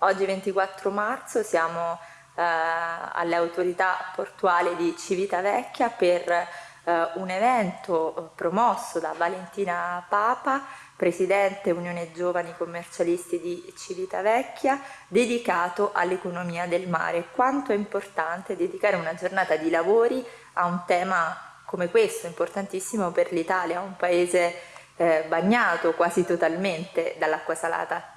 Oggi 24 marzo siamo eh, alle autorità portuali di Civitavecchia per eh, un evento promosso da Valentina Papa, Presidente Unione Giovani Commercialisti di Civitavecchia, dedicato all'economia del mare. Quanto è importante dedicare una giornata di lavori a un tema come questo, importantissimo per l'Italia, un paese eh, bagnato quasi totalmente dall'acqua salata.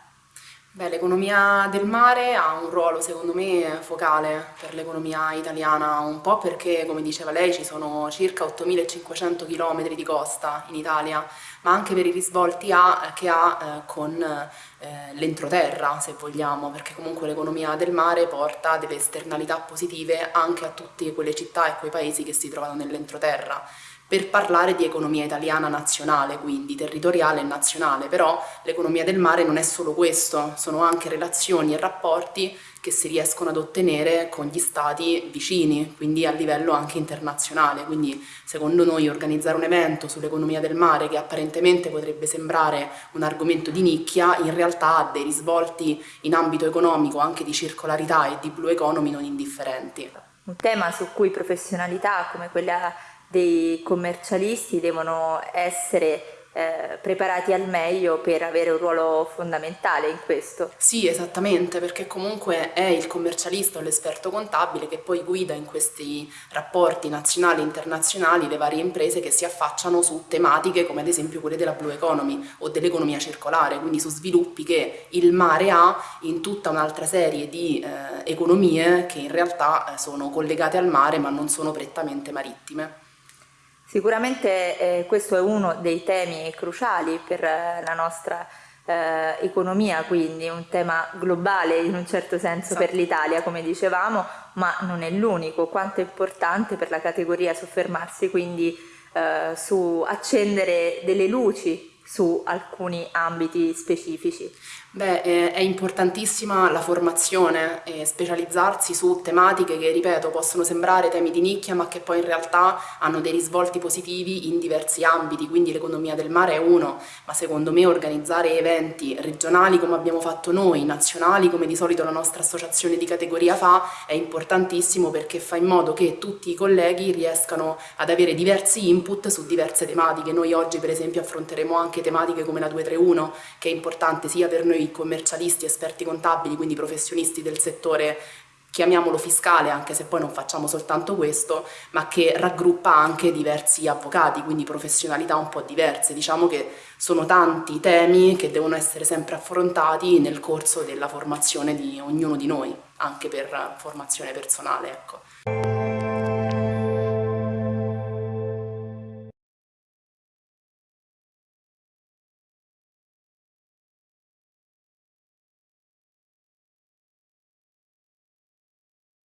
L'economia del mare ha un ruolo secondo me focale per l'economia italiana, un po' perché come diceva lei ci sono circa 8500 km di costa in Italia, ma anche per i risvolti ha, che ha eh, con eh, l'entroterra se vogliamo, perché comunque l'economia del mare porta delle esternalità positive anche a tutte quelle città e quei paesi che si trovano nell'entroterra per parlare di economia italiana nazionale, quindi territoriale e nazionale, però l'economia del mare non è solo questo, sono anche relazioni e rapporti che si riescono ad ottenere con gli stati vicini, quindi a livello anche internazionale, quindi secondo noi organizzare un evento sull'economia del mare che apparentemente potrebbe sembrare un argomento di nicchia, in realtà ha dei risvolti in ambito economico, anche di circolarità e di blue economy non indifferenti. Un tema su cui professionalità come quella dei commercialisti devono essere eh, preparati al meglio per avere un ruolo fondamentale in questo. Sì, esattamente, perché comunque è il commercialista o l'esperto contabile che poi guida in questi rapporti nazionali e internazionali le varie imprese che si affacciano su tematiche come ad esempio quelle della blue economy o dell'economia circolare, quindi su sviluppi che il mare ha in tutta un'altra serie di eh, economie che in realtà eh, sono collegate al mare ma non sono prettamente marittime. Sicuramente eh, questo è uno dei temi cruciali per eh, la nostra eh, economia, quindi un tema globale in un certo senso esatto. per l'Italia, come dicevamo, ma non è l'unico. Quanto è importante per la categoria soffermarsi quindi eh, su accendere delle luci su alcuni ambiti specifici? Beh, è importantissima la formazione e specializzarsi su tematiche che, ripeto, possono sembrare temi di nicchia ma che poi in realtà hanno dei risvolti positivi in diversi ambiti, quindi l'economia del mare è uno, ma secondo me organizzare eventi regionali come abbiamo fatto noi, nazionali come di solito la nostra associazione di categoria fa, è importantissimo perché fa in modo che tutti i colleghi riescano ad avere diversi input su diverse tematiche. Noi oggi per esempio affronteremo anche tematiche come la 231 che è importante sia per noi commercialisti, esperti contabili, quindi professionisti del settore chiamiamolo fiscale anche se poi non facciamo soltanto questo, ma che raggruppa anche diversi avvocati, quindi professionalità un po' diverse. Diciamo che sono tanti temi che devono essere sempre affrontati nel corso della formazione di ognuno di noi, anche per formazione personale. Ecco.